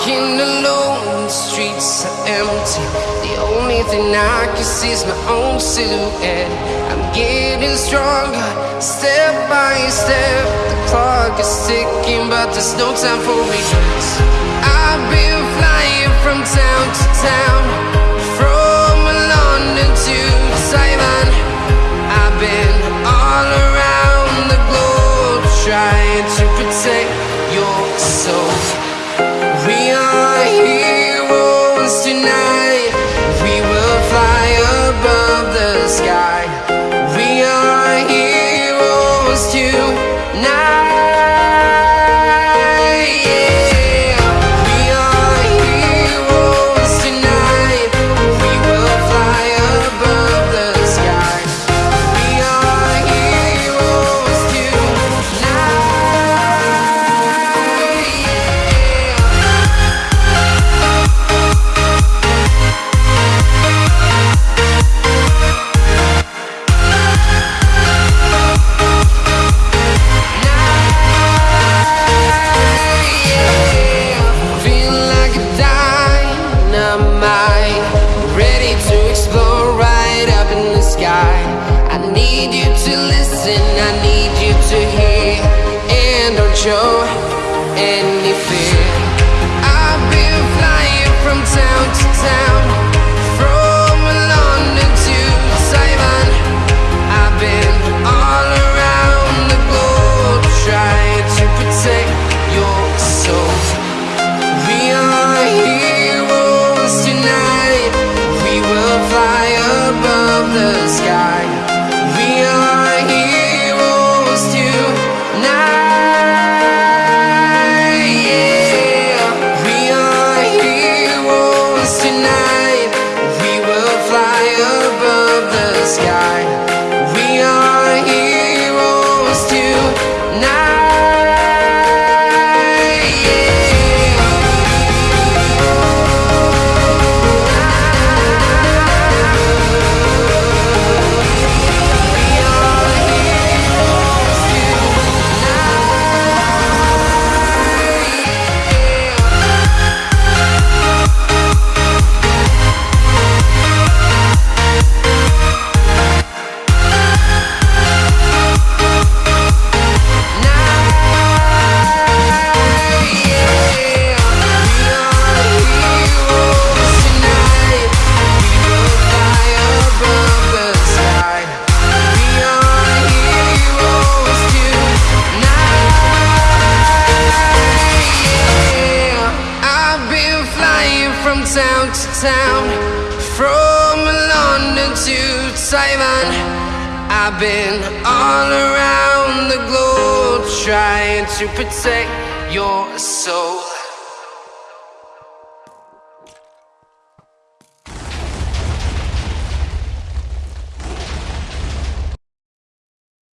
Walking alone, the streets are empty. The only thing I can see is my own silhouette. I'm getting stronger, step by step. The clock is ticking, but there's no time for regrets. I've been flying from town to town. Tonight. We will fly above the sky. We are heroes tonight. Ready to explode right up in the sky. I need you to listen, I need you to hear, and don't show any sky. Town from London to Taiwan, I've been all around the globe trying to protect your soul.